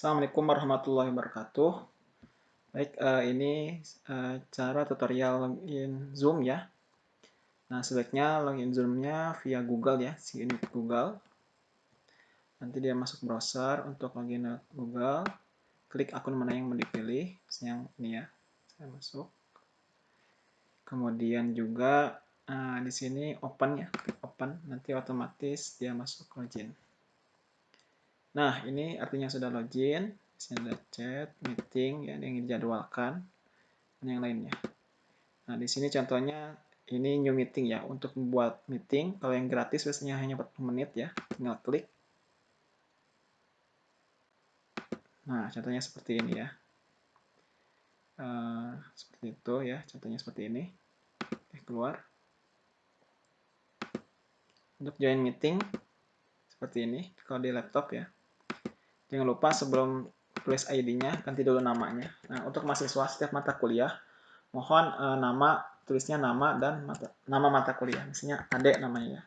Assalamualaikum warahmatullahi wabarakatuh. Baik, uh, ini uh, cara tutorial login Zoom ya. Nah, sebaiknya login Zoom-nya via Google ya, sign Google. Nanti dia masuk browser untuk login Google. Klik akun mana yang mau dipilih, yang ini ya. Saya masuk. Kemudian juga uh, di sini open ya, open. Nanti otomatis dia masuk login. Nah, ini artinya sudah login. Sini ada chat, meeting, ya, yang dijadwalkan, dan yang lainnya. Nah, di sini contohnya ini new meeting ya. Untuk membuat meeting, kalau yang gratis biasanya hanya 40 menit ya. Tinggal klik. Nah, contohnya seperti ini ya. Uh, seperti itu ya, contohnya seperti ini. Oke, keluar. Untuk join meeting, seperti ini, kalau di laptop ya. Jangan lupa sebelum tulis ID-nya, ganti dulu namanya. Nah, untuk mahasiswa setiap mata kuliah, mohon e, nama, tulisnya nama dan mata, nama mata kuliah. Misalnya adek namanya ya.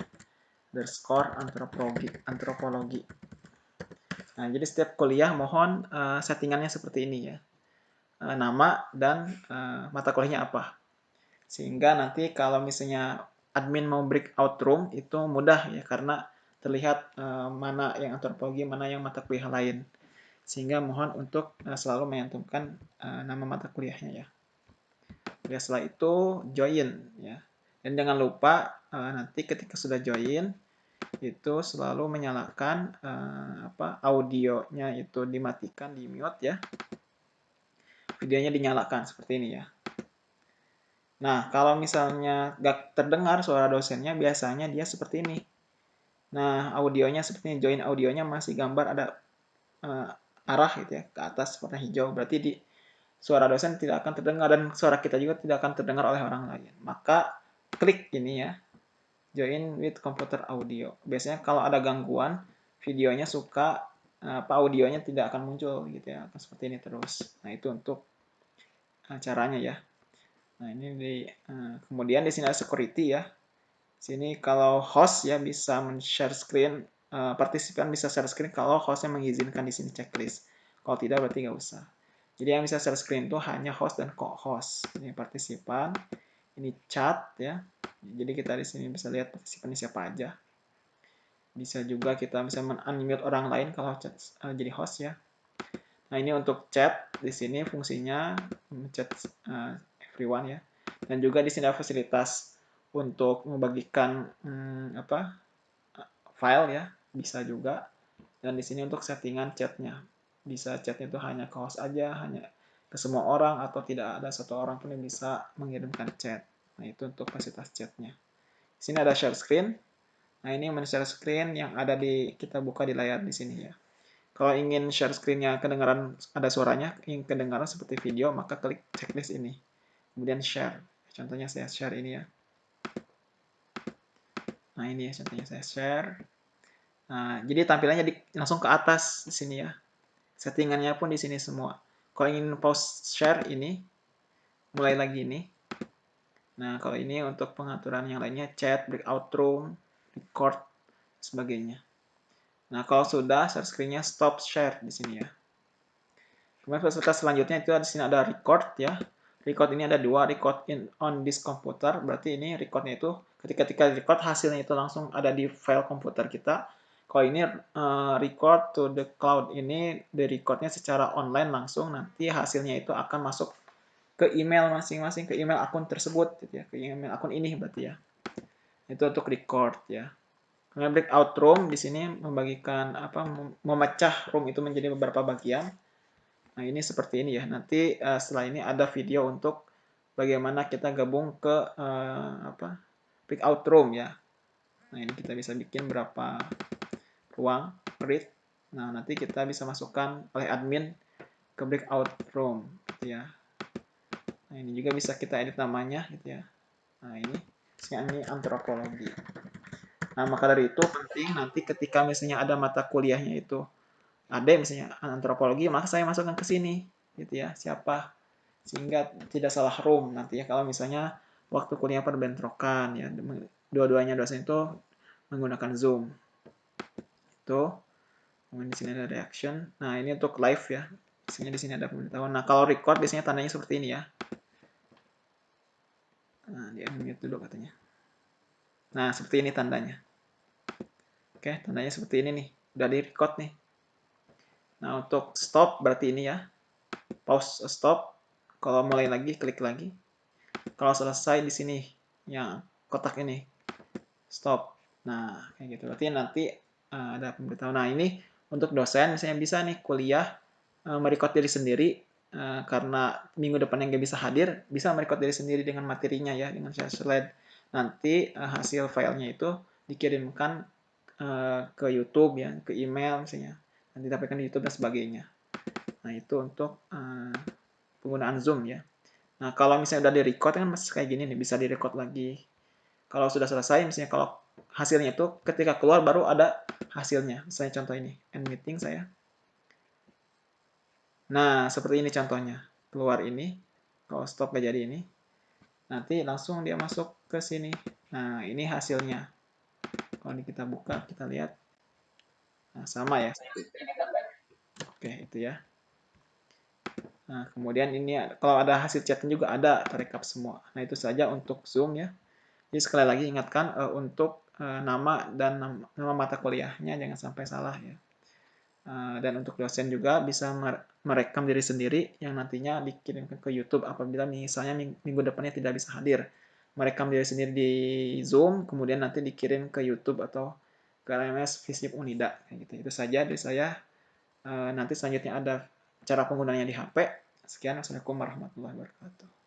Underscore antropologi. antropologi. Nah, jadi setiap kuliah mohon e, settingannya seperti ini ya. E, nama dan e, mata kuliahnya apa. Sehingga nanti kalau misalnya admin mau breakout room itu mudah ya karena terlihat uh, mana yang antropologi, mana yang mata kuliah lain. Sehingga mohon untuk uh, selalu menyantumkan uh, nama mata kuliahnya ya. Ya setelah itu join ya. Dan jangan lupa uh, nanti ketika sudah join itu selalu menyalakan uh, apa audionya itu dimatikan di mute ya. Videonya dinyalakan seperti ini ya. Nah, kalau misalnya gak terdengar suara dosennya, biasanya dia seperti ini. Nah, audionya seperti join audionya masih gambar ada uh, arah gitu ya ke atas warna hijau. Berarti di suara dosen tidak akan terdengar dan suara kita juga tidak akan terdengar oleh orang lain. Maka klik ini ya. Join with computer audio. Biasanya kalau ada gangguan videonya suka uh, apa audionya tidak akan muncul gitu ya. Akan seperti ini terus. Nah, itu untuk caranya ya. Nah, ini di uh, kemudian di sini ada security ya Sini kalau host ya bisa men-share screen, uh, partisipan bisa share screen kalau hostnya mengizinkan di sini checklist. Kalau tidak berarti nggak usah. Jadi yang bisa share screen itu hanya host dan co-host. Ini partisipan, ini chat ya. Jadi kita di sini bisa lihat partisipannya siapa aja. Bisa juga kita bisa men-unmute orang lain kalau chat, uh, jadi host ya. Nah ini untuk chat di sini fungsinya chat uh, everyone ya. Dan juga di sini ada fasilitas untuk membagikan hmm, apa file ya bisa juga. Dan di sini untuk settingan chatnya. Bisa chatnya itu hanya ke host aja hanya ke semua orang atau tidak ada satu orang pun yang bisa mengirimkan chat. Nah itu untuk fasilitas chatnya. Di sini ada share screen. Nah ini men-share screen yang ada di kita buka di layar di sini ya. Kalau ingin share screennya kedengaran ada suaranya ingin kedengaran seperti video maka klik checklist ini. Kemudian share. Contohnya saya share ini ya Nah ini ya contohnya saya share. Nah, jadi tampilannya di, langsung ke atas di sini ya. Settingannya pun di sini semua. Kalau ingin pause share ini, mulai lagi ini. Nah, kalau ini untuk pengaturan yang lainnya, chat, breakout room, record, sebagainya. Nah, kalau sudah share screen-nya stop share di sini ya. Kemudian fasilitas selanjutnya itu di sini ada record ya. Record ini ada dua, record in on this computer, berarti ini recordnya itu ketika kita record hasilnya itu langsung ada di file komputer kita. Kalau ini uh, record to the cloud ini di recordnya secara online langsung nanti hasilnya itu akan masuk ke email masing-masing ke email akun tersebut gitu ya. Ke email akun ini berarti ya. Itu untuk record ya. Kemudian breakout room di sini membagikan apa memecah room itu menjadi beberapa bagian Nah, ini seperti ini ya. Nanti uh, setelah ini ada video untuk bagaimana kita gabung ke uh, apa? breakout room ya. Nah, ini kita bisa bikin berapa ruang read. Nah, nanti kita bisa masukkan oleh admin ke breakout room gitu ya. Nah, ini juga bisa kita edit namanya gitu ya. Nah, ini ini antropologi. Nah, maka dari itu penting nanti ketika misalnya ada mata kuliahnya itu ada misalnya antropologi maka saya masukkan ke sini gitu ya. Siapa? Sehingga tidak salah room nanti ya. Kalau misalnya waktu kuliah perbentrokan ya dua-duanya dosen itu menggunakan zoom. Itu. Kemudian di sini ada reaction. Nah ini untuk live ya. Biasanya di sini ada pemberitahuan. Nah kalau record biasanya tandanya seperti ini ya. Nah di unmute dulu katanya. Nah seperti ini tandanya. Oke tandanya seperti ini nih. Udah di record nih nah untuk stop berarti ini ya. Pause stop. Kalau mulai lagi klik lagi. Kalau selesai di sini yang kotak ini stop. Nah kayak gitu. Berarti nanti uh, ada pemberitahuan. Nah ini untuk dosen misalnya bisa nih kuliah uh, merecord diri sendiri uh, karena minggu depan yang gak bisa hadir bisa merecord diri sendiri dengan materinya ya dengan share slide. Nanti uh, hasil filenya itu dikirimkan uh, ke YouTube ya ke email misalnya nanti dapatkan di YouTube dan sebagainya nah itu untuk uh, penggunaan Zoom ya nah kalau misalnya udah di record kan masih kayak gini nih bisa di record lagi kalau sudah selesai misalnya kalau hasilnya itu ketika keluar baru ada hasilnya. Saya contoh ini, end meeting saya. Nah, seperti ini contohnya. Keluar ini, kalau stop gak jadi ini, nanti langsung dia masuk ke sini. Nah, ini hasilnya. Kalau kita buka, kita lihat. Nah, sama ya. Oke, itu ya. Nah, kemudian ini kalau ada hasil chatnya juga ada terekap semua. Nah, itu saja untuk Zoom ya. Jadi sekali lagi ingatkan uh, untuk Eh, nama dan nama, mata kuliahnya jangan sampai salah ya. Uh, dan untuk dosen juga bisa merekam diri sendiri yang nantinya dikirimkan ke YouTube apabila misalnya minggu depannya tidak bisa hadir. Merekam diri sendiri di Zoom, kemudian nanti dikirim ke YouTube atau ke LMS Visip Unida. Kayak gitu. Itu saja dari saya. Uh, nanti selanjutnya ada cara penggunaannya di HP. Sekian, Assalamualaikum warahmatullahi wabarakatuh.